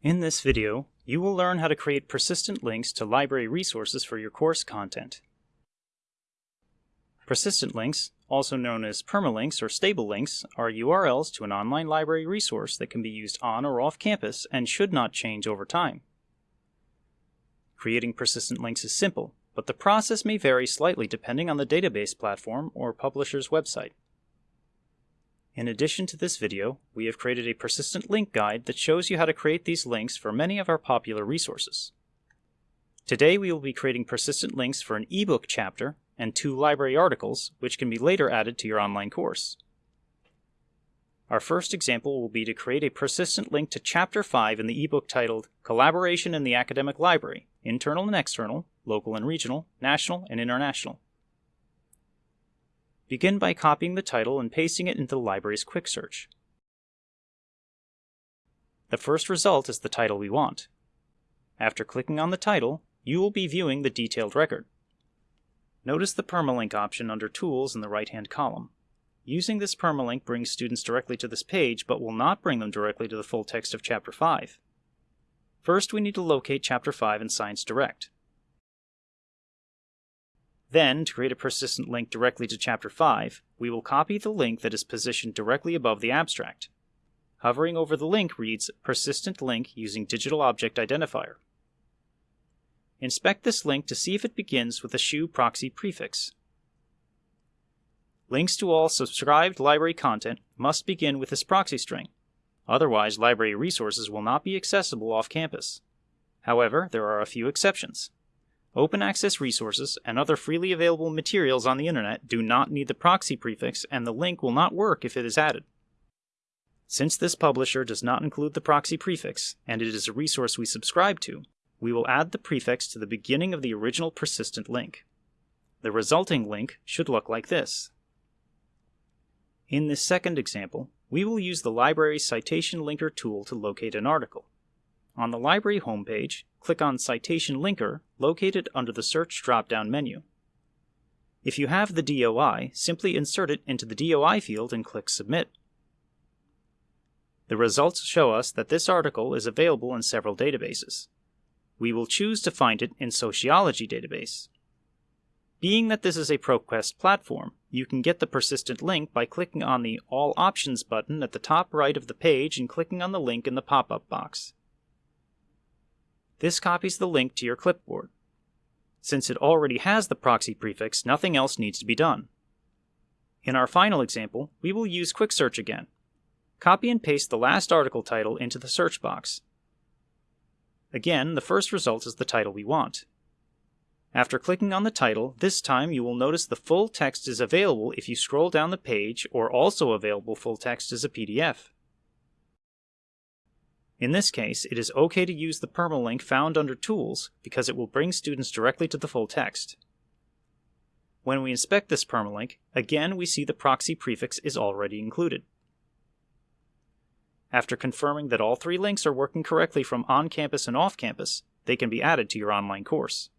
In this video, you will learn how to create persistent links to library resources for your course content. Persistent links, also known as permalinks or stable links, are URLs to an online library resource that can be used on or off campus and should not change over time. Creating persistent links is simple, but the process may vary slightly depending on the database platform or publisher's website. In addition to this video, we have created a persistent link guide that shows you how to create these links for many of our popular resources. Today we will be creating persistent links for an ebook chapter and two library articles, which can be later added to your online course. Our first example will be to create a persistent link to Chapter 5 in the ebook titled Collaboration in the Academic Library, Internal and External, Local and Regional, National and International. Begin by copying the title and pasting it into the library's quick search. The first result is the title we want. After clicking on the title, you will be viewing the detailed record. Notice the permalink option under Tools in the right-hand column. Using this permalink brings students directly to this page, but will not bring them directly to the full text of Chapter 5. First, we need to locate Chapter 5 in Science Direct. Then, to create a persistent link directly to Chapter 5, we will copy the link that is positioned directly above the abstract. Hovering over the link reads Persistent Link using Digital Object Identifier. Inspect this link to see if it begins with a SHU proxy prefix. Links to all subscribed library content must begin with this proxy string. Otherwise, library resources will not be accessible off campus. However, there are a few exceptions. Open access resources and other freely available materials on the internet do not need the proxy prefix and the link will not work if it is added. Since this publisher does not include the proxy prefix, and it is a resource we subscribe to, we will add the prefix to the beginning of the original persistent link. The resulting link should look like this. In this second example, we will use the library's citation linker tool to locate an article. On the library homepage, click on Citation Linker located under the Search drop-down menu. If you have the DOI, simply insert it into the DOI field and click Submit. The results show us that this article is available in several databases. We will choose to find it in Sociology database. Being that this is a ProQuest platform, you can get the persistent link by clicking on the All Options button at the top right of the page and clicking on the link in the pop-up box. This copies the link to your clipboard. Since it already has the proxy prefix, nothing else needs to be done. In our final example, we will use Quick Search again. Copy and paste the last article title into the search box. Again, the first result is the title we want. After clicking on the title, this time you will notice the full text is available if you scroll down the page or also available full text as a PDF. In this case, it is okay to use the permalink found under Tools because it will bring students directly to the full text. When we inspect this permalink, again we see the proxy prefix is already included. After confirming that all three links are working correctly from on-campus and off-campus, they can be added to your online course.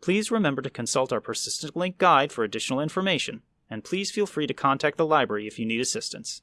Please remember to consult our persistent link guide for additional information, and please feel free to contact the library if you need assistance.